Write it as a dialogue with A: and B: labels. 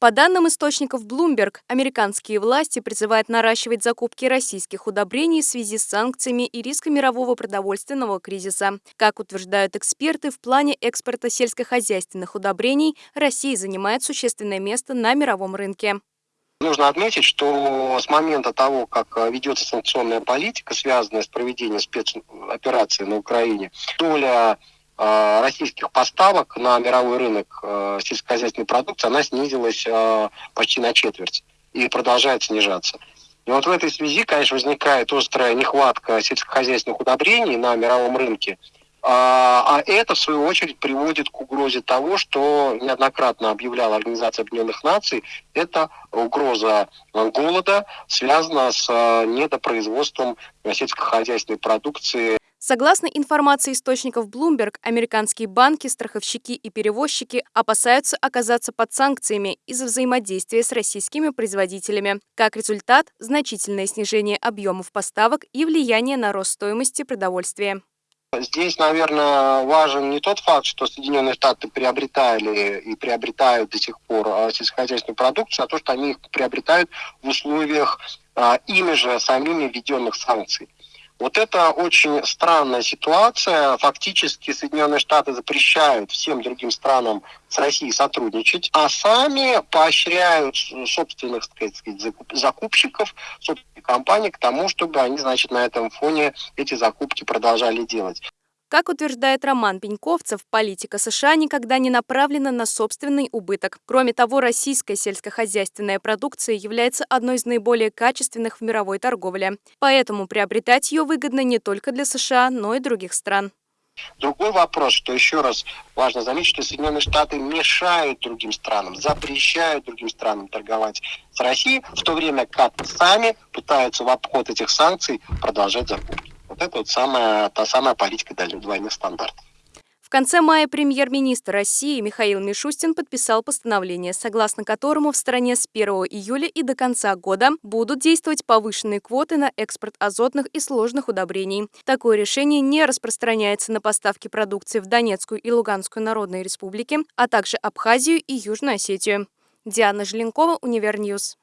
A: По данным источников Bloomberg, американские власти призывают наращивать закупки российских удобрений в связи с санкциями и риском мирового продовольственного кризиса. Как утверждают эксперты, в плане экспорта сельскохозяйственных удобрений Россия занимает существенное место на мировом рынке.
B: Нужно отметить, что с момента того, как ведется санкционная политика, связанная с проведением спецоперации на Украине, доля Э, российских поставок на мировой рынок э, сельскохозяйственной продукции, она снизилась э, почти на четверть и продолжает снижаться. И вот в этой связи, конечно, возникает острая нехватка сельскохозяйственных удобрений на мировом рынке, а, это, в свою очередь, приводит к угрозе того, что неоднократно объявляла Организация Объединенных Наций, это угроза голода, связана с недопроизводством сельскохозяйственной продукции
A: Согласно информации источников Bloomberg, американские банки, страховщики и перевозчики опасаются оказаться под санкциями из-за взаимодействия с российскими производителями. Как результат – значительное снижение объемов поставок и влияние на рост стоимости продовольствия.
B: Здесь, наверное, важен не тот факт, что Соединенные Штаты приобретали и приобретают до сих пор а, сельскохозяйственную продукцию, а то, что они их приобретают в условиях а, ими же самими введенных санкций. Вот это очень странная ситуация. Фактически Соединенные Штаты запрещают всем другим странам с Россией сотрудничать, а сами поощряют собственных так сказать, закупщиков, собственных компаний к тому, чтобы они, значит, на этом фоне эти закупки продолжали делать.
A: Как утверждает Роман Пеньковцев, политика США никогда не направлена на собственный убыток. Кроме того, российская сельскохозяйственная продукция является одной из наиболее качественных в мировой торговле. Поэтому приобретать ее выгодно не только для США, но и других стран.
B: Другой вопрос, что еще раз важно заметить, что Соединенные Штаты мешают другим странам, запрещают другим странам торговать с Россией, в то время как сами пытаются в обход этих санкций продолжать закупки. Вот это вот самая, та самая политика двойных стандартов.
A: В конце мая премьер-министр России Михаил Мишустин подписал постановление, согласно которому в стране с 1 июля и до конца года будут действовать повышенные квоты на экспорт азотных и сложных удобрений. Такое решение не распространяется на поставки продукции в Донецкую и Луганскую народные республики, а также Абхазию и Южную Осетию. Диана Желенкова, Универньюз.